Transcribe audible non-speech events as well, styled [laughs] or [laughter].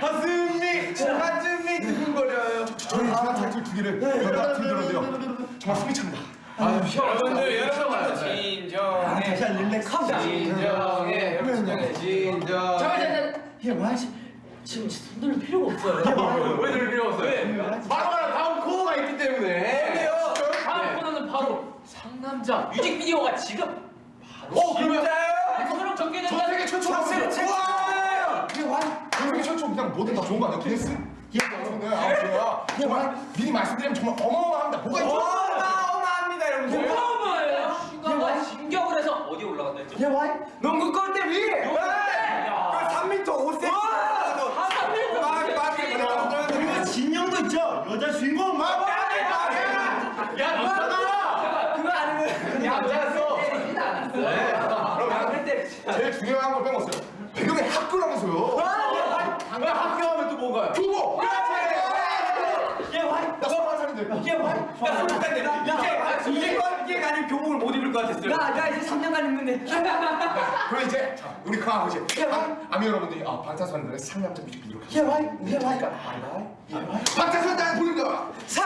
가슴이 가슴이 두근거려요. 저희 지난 타이틀 두 개를 연달아 들더라고요. 정말 숨이 찹니다. 여러분들 여러분 진정해. 다시 한 릴렉스. 진정해. 진정해. 진정. 잠깐 잠깐. 얘 뭐하지? 지금 손들 필요가 없어요. 왜 들을 필요 없어요? 바로 바로 다음 코너가 있기 때문에. 다음 코너는 바로 상남자 뮤직비디오가 지금 오 그러면 뭐든 다 좋은 거 아니야? 기네스? 예, 네, 아, 저야. 정말 미리 말씀드리면 정말 어마어마합니다. 뭐가 있죠? 어마어마합니다 여러분들. 뭐예요? 슈가가 진격을 해서 어디 올라간다 했죠? 얘 와. 농구 골대 위. 야. 그 3m 5cm. 아, 3m 막 막이 그리고 진영도 있죠. 여자 주인공 막. 야, 너잖아. 그거 아니면 얌전했어. 때리진 않았어. 그럼 양을 때리지. 제일 중요한 걸 빼먹었어요. 뭔가요? 교복! 얘 와. 나 스물한 살인데. 얘 와. 야, 솔직한데 이게 이게 이게 아닌 교복을 못 입을 것 같았어요. 나, 나 이제 3년간 입는데. [laughs] 그럼 이제 자, 우리 그 아버지 아, 아미 여러분들이 아, 방탄소년단의 상남자 뮤직비디오 얘 와. 얘 와. 방탄소년단. 사랑한다.